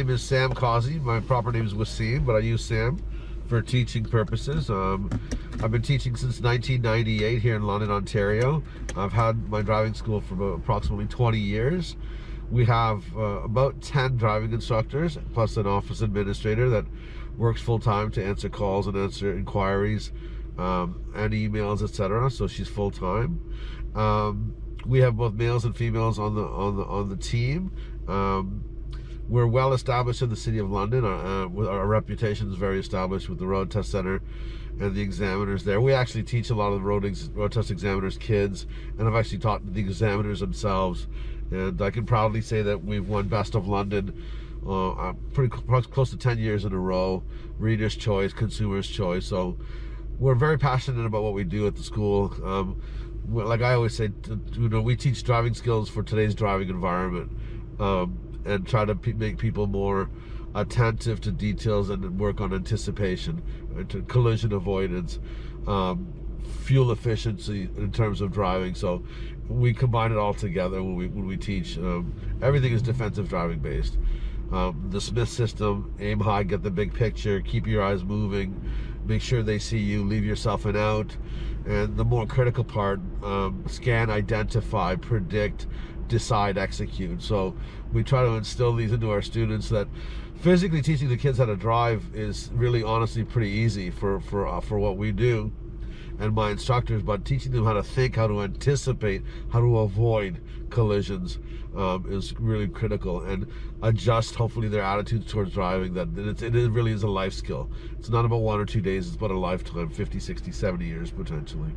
name is Sam Causey. My proper name is Wasim, but I use Sam for teaching purposes. Um, I've been teaching since 1998 here in London, Ontario. I've had my driving school for approximately 20 years. We have uh, about 10 driving instructors, plus an office administrator that works full-time to answer calls and answer inquiries um, and emails, etc. So she's full-time. Um, we have both males and females on the on the on the team. Um, we're well established in the city of London. Uh, uh our reputation is very established with the road test center and the examiners there. We actually teach a lot of the road, road test examiners kids, and I've actually taught the examiners themselves. And I can proudly say that we've won Best of London uh, uh pretty close to 10 years in a row, Reader's Choice, Consumer's Choice. So we're very passionate about what we do at the school. Um, like I always say, you know, we teach driving skills for today's driving environment um, and try to make people more attentive to details and work on anticipation, uh, collision avoidance, um, fuel efficiency in terms of driving. So we combine it all together when we when we teach. Um, everything is defensive driving based. Um, the Smith system, aim high, get the big picture, keep your eyes moving, make sure they see you, leave yourself an out. And the more critical part, um, scan, identify, predict, decide, execute. So we try to instill these into our students that physically teaching the kids how to drive is really honestly pretty easy for, for, uh, for what we do and my instructors, but teaching them how to think, how to anticipate, how to avoid collisions um, is really critical and adjust hopefully their attitudes towards driving that it, it really is a life skill. It's not about one or two days, it's about a lifetime, 50, 60, 70 years potentially.